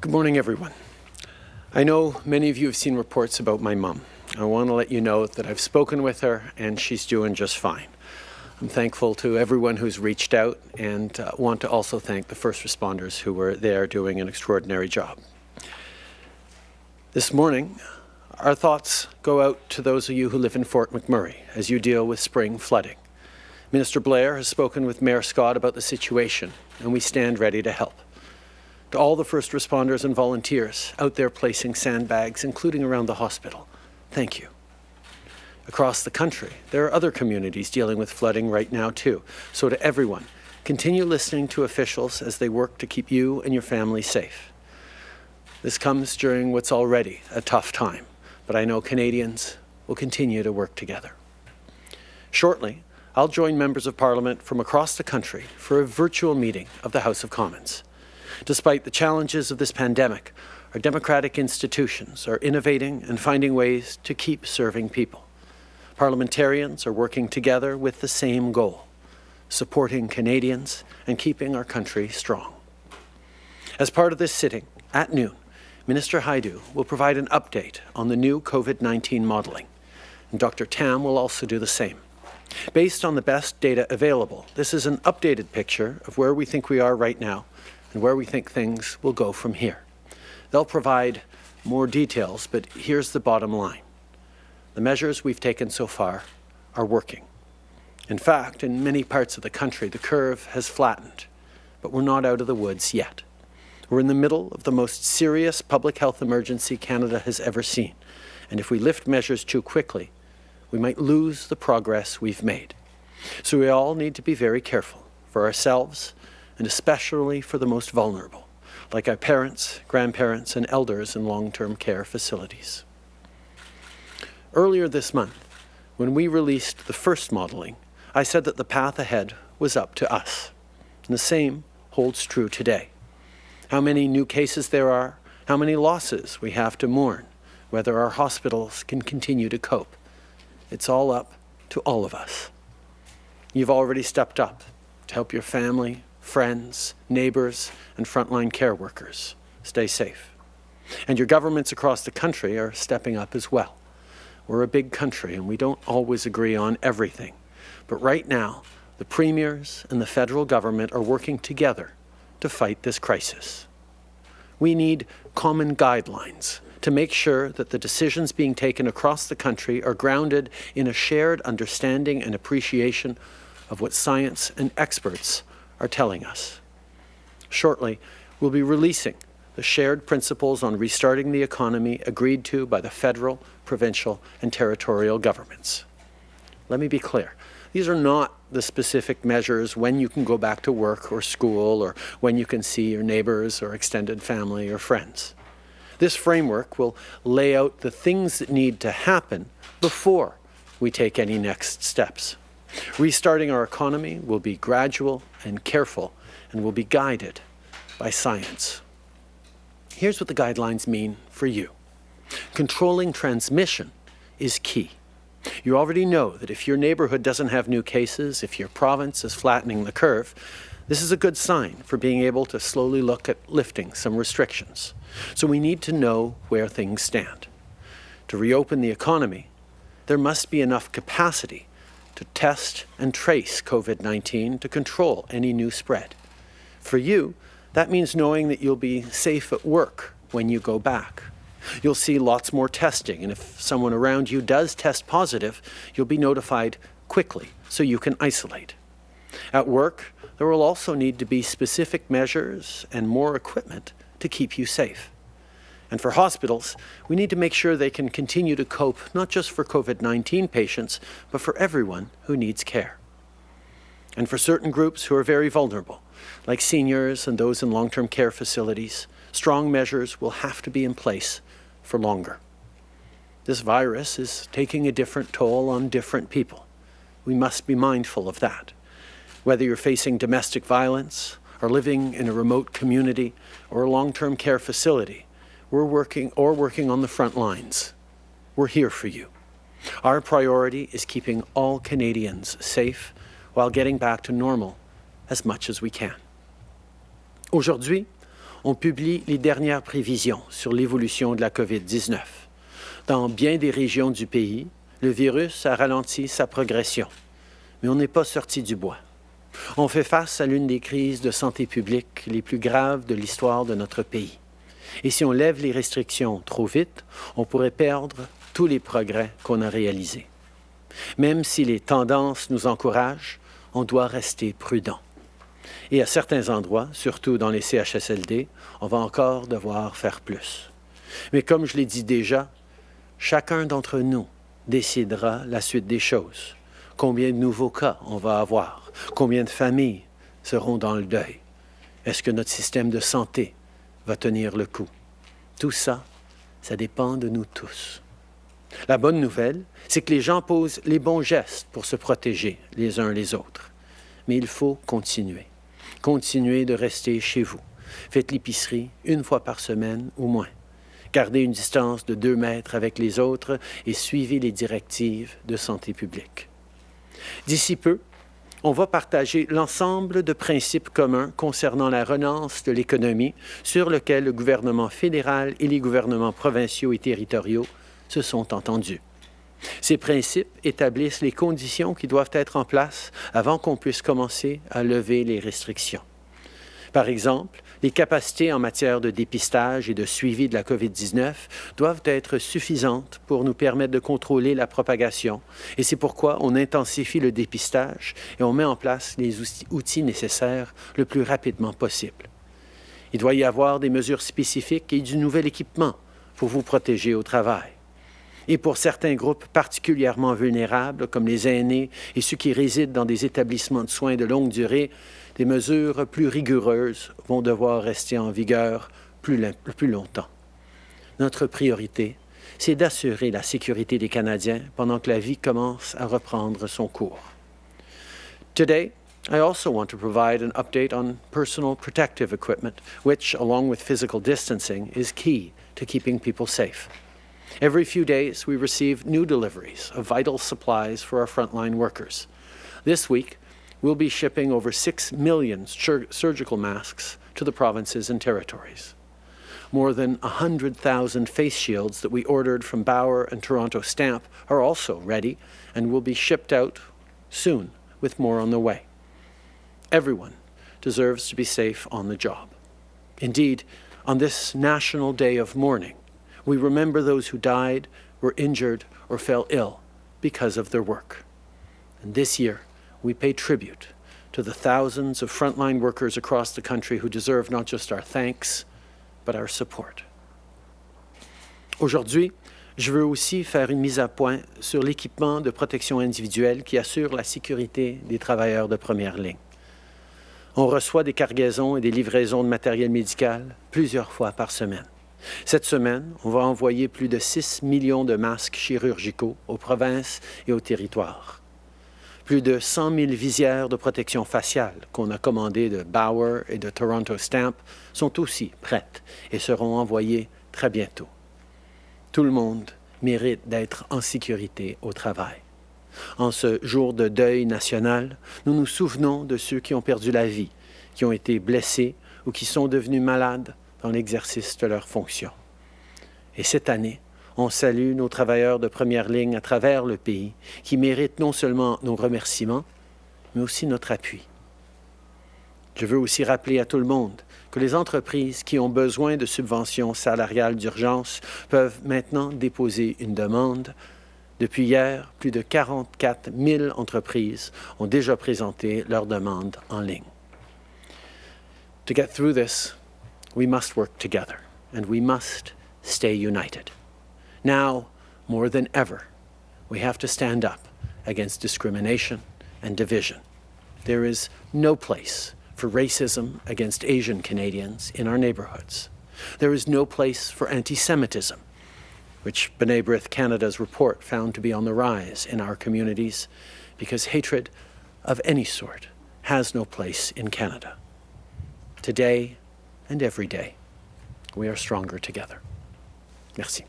Good morning, everyone. I know many of you have seen reports about my mum. I want to let you know that I've spoken with her and she's doing just fine. I'm thankful to everyone who's reached out and uh, want to also thank the first responders who were there doing an extraordinary job. This morning, our thoughts go out to those of you who live in Fort McMurray as you deal with spring flooding. Minister Blair has spoken with Mayor Scott about the situation, and we stand ready to help. To all the first responders and volunteers out there placing sandbags, including around the hospital, thank you across the country. There are other communities dealing with flooding right now too. So to everyone, continue listening to officials as they work to keep you and your family safe. This comes during what's already a tough time, but I know Canadians will continue to work together. Shortly, I'll join members of Parliament from across the country for a virtual meeting of the House of Commons. Despite the challenges of this pandemic, our democratic institutions are innovating and finding ways to keep serving people. Parliamentarians are working together with the same goal, supporting Canadians and keeping our country strong. As part of this sitting, at noon, Minister Hajdu will provide an update on the new COVID-19 modelling, and Dr. Tam will also do the same. Based on the best data available, this is an updated picture of where we think we are right now and where we think things will go from here. They'll provide more details, but here's the bottom line. The measures we've taken so far are working. In fact, in many parts of the country, the curve has flattened, but we're not out of the woods yet. We're in the middle of the most serious public health emergency Canada has ever seen, and if we lift measures too quickly, we might lose the progress we've made. So we all need to be very careful for ourselves and especially for the most vulnerable, like our parents, grandparents, and elders in long-term care facilities. Earlier this month, when we released the first modelling, I said that the path ahead was up to us. And the same holds true today. How many new cases there are, how many losses we have to mourn, whether our hospitals can continue to cope. It's all up to all of us. You've already stepped up to help your family, friends, neighbours, and frontline care workers stay safe. And your governments across the country are stepping up as well. We're a big country and we don't always agree on everything. But right now, the premiers and the federal government are working together to fight this crisis. We need common guidelines to make sure that the decisions being taken across the country are grounded in a shared understanding and appreciation of what science and experts are telling us. Shortly, we'll be releasing the shared principles on restarting the economy agreed to by the federal, provincial, and territorial governments. Let me be clear. These are not the specific measures when you can go back to work or school or when you can see your neighbours or extended family or friends. This framework will lay out the things that need to happen before we take any next steps. Restarting our economy will be gradual and careful and will be guided by science. Here's what the guidelines mean for you. Controlling transmission is key. You already know that if your neighbourhood doesn't have new cases, if your province is flattening the curve, this is a good sign for being able to slowly look at lifting some restrictions. So we need to know where things stand. To reopen the economy, there must be enough capacity to test and trace COVID-19 to control any new spread. For you, that means knowing that you'll be safe at work when you go back. You'll see lots more testing, and if someone around you does test positive, you'll be notified quickly so you can isolate. At work, there will also need to be specific measures and more equipment to keep you safe. And for hospitals, we need to make sure they can continue to cope not just for COVID-19 patients, but for everyone who needs care. And for certain groups who are very vulnerable, like seniors and those in long-term care facilities, strong measures will have to be in place for longer. This virus is taking a different toll on different people. We must be mindful of that. Whether you're facing domestic violence or living in a remote community or a long-term care facility, we're working or working on the front lines. We're here for you. Our priority is keeping all Canadians safe while getting back to normal as much as we can. Aujourd'hui, on publie les dernières prévisions sur l'évolution de la COVID-19. Dans bien des régions du pays, le virus a ralenti sa progression, mais on n'est pas sorti du bois. On fait face à l'une des crises de santé publique les plus graves de l'histoire de notre pays. Et si on lève les restrictions trop vite, on pourrait perdre tous les progrès qu'on a réalisés. Même si les tendances nous encouragent, on doit rester prudent. Et à certains endroits, surtout dans les CHSLD, on va encore devoir faire plus. Mais comme je l'ai dit déjà, chacun d'entre nous décidera la suite des choses. Combien de nouveaux cas on va avoir? Combien de familles seront dans le deuil? Est-ce que notre système de santé va tenir le coup? Tout ça, ça dépend de nous tous. La bonne nouvelle, c'est que les gens posent les bons gestes pour se protéger les uns les autres. Mais il faut continuer. Continuez de rester chez vous. Faites l'épicerie une fois par semaine ou moins. Gardez une distance de deux mètres avec les autres et suivez les directives de santé publique. D'ici peu, on va partager l'ensemble de principes communs concernant la relance de l'économie sur lequel le gouvernement fédéral et les gouvernements provinciaux et territoriaux se sont entendus. Ces principes établissent les conditions qui doivent être en place avant qu'on puisse commencer à lever les restrictions. Par exemple, les capacités en matière de dépistage et de suivi de la COVID-19 doivent être suffisantes pour nous permettre de contrôler la propagation. Et c'est pourquoi on intensifie le dépistage et on met en place les outils nécessaires le plus rapidement possible. Il doit y avoir des mesures spécifiques et du nouvel équipement pour vous protéger au travail et pour certains groupes particulièrement vulnérables, comme les aînés et ceux qui résident dans des établissements de soins de longue durée, des mesures plus rigoureuses vont devoir rester en vigueur plus, longtemps. Notre priorité, c'est d'assurer la sécurité des Canadiens pendant que la vie commence à reprendre son cours. Today, I also want to provide an update on personal protective equipment, which, along with physical distancing, is key to keeping people safe. Every few days, we receive new deliveries of vital supplies for our frontline workers. This week, we'll be shipping over 6 million surgical masks to the provinces and territories. More than 100,000 face shields that we ordered from Bauer and Toronto Stamp are also ready and will be shipped out soon, with more on the way. Everyone deserves to be safe on the job. Indeed, on this National Day of Mourning, we remember those who died, were injured, or fell ill because of their work. And this year, we pay tribute to the thousands of frontline workers across the country who deserve not just our thanks, but our support. Aujourd'hui, je veux aussi faire une mise à point sur l'équipement de protection individuelle qui assure la sécurité des travailleurs de première ligne. On reçoit des cargaisons et des livraisons de matériel médical plusieurs fois par semaine. Cette semaine, on va envoyer plus de 6 millions de masques chirurgicaux aux provinces et aux territoires. Plus de 100 000 visières de protection faciale qu'on a commandées de Bauer et de Toronto Stamp sont aussi prêtes et seront envoyées très bientôt. Tout le monde mérite d'être en sécurité au travail. En ce jour de deuil national, nous nous souvenons de ceux qui ont perdu la vie, qui ont été blessés ou qui sont devenus malades dans l'exercice de leurs fonctions. Et cette année, on salue nos travailleurs de première ligne à travers le pays qui méritent non seulement nos remerciements, mais aussi notre appui. Je veux aussi rappeler à tout le monde que les entreprises qui ont besoin de subventions salariales d'urgence peuvent maintenant déposer une demande. Depuis hier, plus de 44 000 entreprises ont déjà présenté leur demande en ligne. To get through this, we must work together and we must stay united. Now, more than ever, we have to stand up against discrimination and division. There is no place for racism against Asian Canadians in our neighbourhoods. There is no place for anti-Semitism, which B'nai B'rith Canada's report found to be on the rise in our communities, because hatred of any sort has no place in Canada. Today, and every day, we are stronger together. Merci.